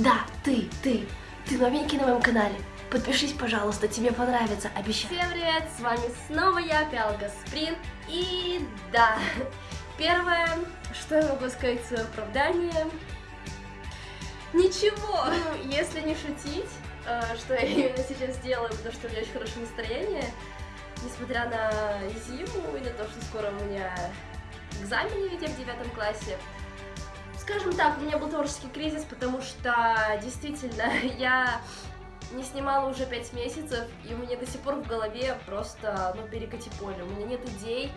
Да, ты, ты, ты новенький на моем канале. Подпишись, пожалуйста, тебе понравится, обещаю. Всем привет, с вами снова я, Пиалка Сприн. И да, первое, что я могу сказать в свое оправдание, ничего, ну, если не шутить, э, что я именно сейчас делаю, потому что у меня очень хорошее настроение, несмотря на зиму и на то, что скоро у меня экзамены ведь в девятом классе. Скажем так, у меня был творческий кризис, потому что действительно я не снимала уже пять месяцев, и у меня до сих пор в голове просто, ну, перекати поле. У меня нет идей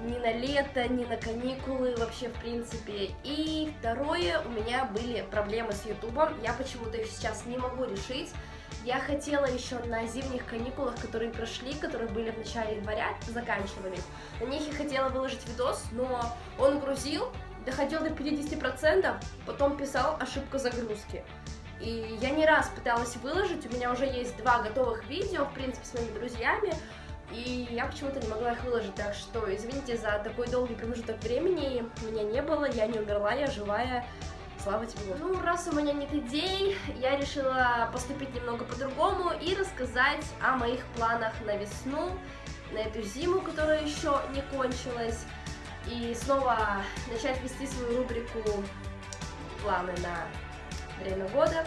ни на лето, ни на каникулы вообще, в принципе. И второе, у меня были проблемы с Ютубом, я почему-то их сейчас не могу решить. Я хотела еще на зимних каникулах, которые прошли, которые были в начале января, заканчивались, на них я хотела выложить видос, но он грузил, доходил до 50%, потом писал ошибка загрузки. И я не раз пыталась выложить, у меня уже есть два готовых видео, в принципе, с моими друзьями, и я почему-то не могла их выложить, так что извините за такой долгий промежуток времени, меня не было, я не умерла, я живая, слава тебе Ну, раз у меня нет идей, я решила поступить немного по-другому и рассказать о моих планах на весну, на эту зиму, которая еще не кончилась, и снова начать вести свою рубрику «Планы на время года».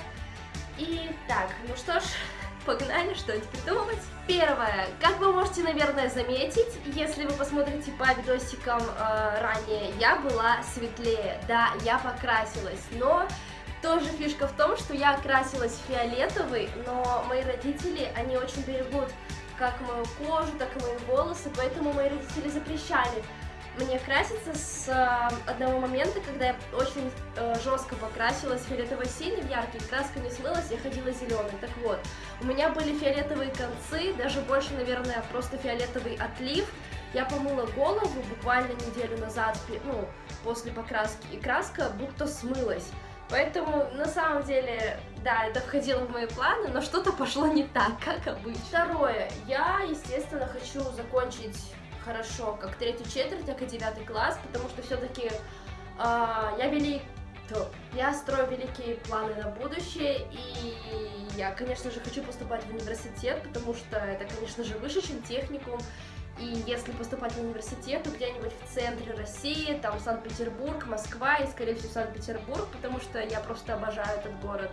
И так, ну что ж, погнали что-нибудь придумывать. Первое, как вы можете, наверное, заметить, если вы посмотрите по видосикам э, ранее, я была светлее, да, я покрасилась, но тоже фишка в том, что я окрасилась фиолетовый, но мои родители, они очень берегут как мою кожу, так и мои волосы, поэтому мои родители запрещали мне краситься с э, одного момента, когда я очень э, жестко покрасилась фиолетовой синий, яркий, краска не смылась, я ходила зеленой. Так вот, у меня были фиолетовые концы, даже больше, наверное, просто фиолетовый отлив. Я помыла голову буквально неделю назад, ну, после покраски, и краска будто смылась. Поэтому, на самом деле, да, это входило в мои планы, но что-то пошло не так, как обычно. Второе, я, естественно, хочу закончить хорошо, как третью четверть, так и девятый класс, потому что все-таки э, а, я велик, то, я строю великие планы на будущее, и я, конечно же, хочу поступать в университет, потому что это, конечно же, выше, чем техникум, и если поступать в университет, то где-нибудь в центре России, там Санкт-Петербург, Москва и, скорее всего, Санкт-Петербург, потому что я просто обожаю этот город.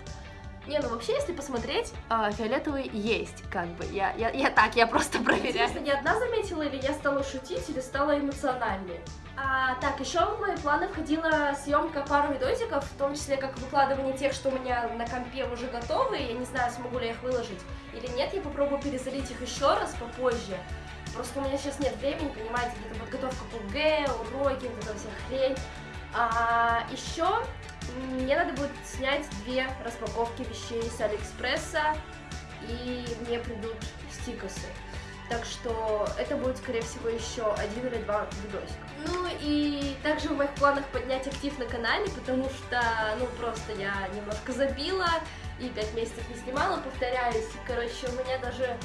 Не, ну вообще, если посмотреть, э, фиолетовый есть, как бы. Я, я, я так, я просто проверяю. Интересно, не одна заметила, или я стала шутить, или стала эмоциональнее? А, так, еще в мои планы входила съемка пару видосиков, в том числе как выкладывание тех, что у меня на компе уже готовы. Я не знаю, смогу ли я их выложить или нет. Я попробую перезалить их еще раз попозже. Просто у меня сейчас нет времени, понимаете, где-то подготовка к ОГЭ, уроки, вот эта вся хрень. А, еще мне надо будет снять две распаковки вещей с Алиэкспресса, и мне придут стикосы. Так что это будет, скорее всего, еще один или два видосика. Ну и также в моих планах поднять актив на канале, потому что, ну, просто я немножко забила и пять месяцев не снимала, повторяюсь. Короче, у меня даже...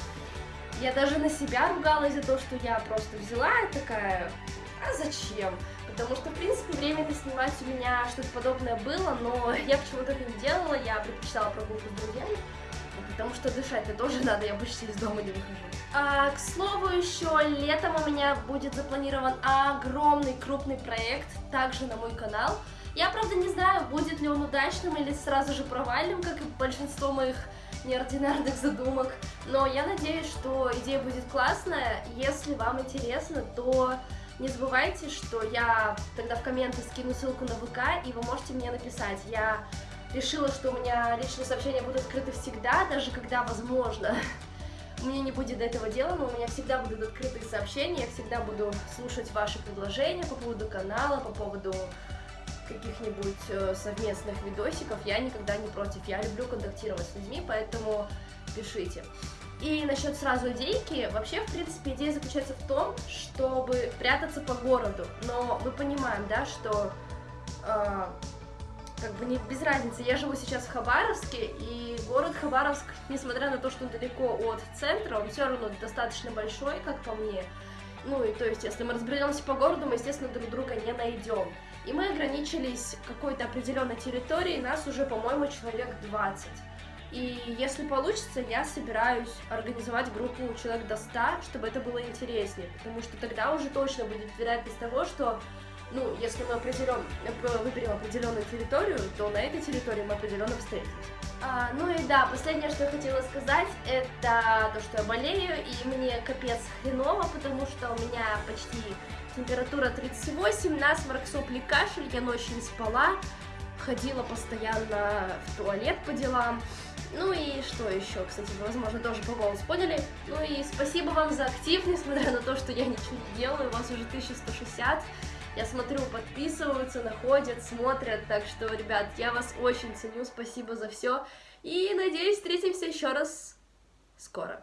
Я даже на себя ругалась за то, что я просто взяла такая, а зачем? Потому что, в принципе, время это снимать у меня что-то подобное было, но я почему-то это не делала, я предпочитала прогулку с друзьями, потому что дышать-то тоже надо, я почти из дома не выхожу. А, к слову, еще летом у меня будет запланирован огромный крупный проект, также на мой канал. Я, правда, не знаю, будет ли он удачным или сразу же провальным, как и большинство моих неординарных задумок, но я надеюсь, что идея будет классная. Если вам интересно, то не забывайте, что я тогда в комменты скину ссылку на ВК, и вы можете мне написать. Я решила, что у меня личные сообщения будут открыты всегда, даже когда возможно. Мне не будет до этого дела, но у меня всегда будут открытые сообщения, я всегда буду слушать ваши предложения по поводу канала, по поводу каких-нибудь э, совместных видосиков. Я никогда не против, я люблю контактировать с людьми, поэтому пишите. И насчет сразу идейки, вообще, в принципе, идея заключается в том, чтобы прятаться по городу. Но мы понимаем, да, что э, как бы не без разницы. Я живу сейчас в Хабаровске, и город Хабаровск, несмотря на то, что он далеко от центра, он все равно достаточно большой, как по мне. Ну и то есть, если мы разберемся по городу, мы, естественно, друг друга не найдем. И мы ограничились какой-то определенной территорией, нас уже, по-моему, человек 20. И если получится, я собираюсь организовать группу человек до 100, чтобы это было интереснее, потому что тогда уже точно будет вероятность того, что ну, если мы определен, выберем определенную территорию, то на этой территории мы определенно встретимся. А, ну и да, последнее, что я хотела сказать, это то, что я болею, и мне капец хреново, потому что у меня почти температура 38, насморк, сопли, кашель, я ночью не спала, ходила постоянно в туалет по делам. Ну и что еще, кстати, возможно, тоже по голосу поняли. Ну и спасибо вам за актив, несмотря на то, что я ничего не делаю, у вас уже 1160. Я смотрю, подписываются, находят, смотрят. Так что, ребят, я вас очень ценю. Спасибо за все. И надеюсь, встретимся еще раз скоро.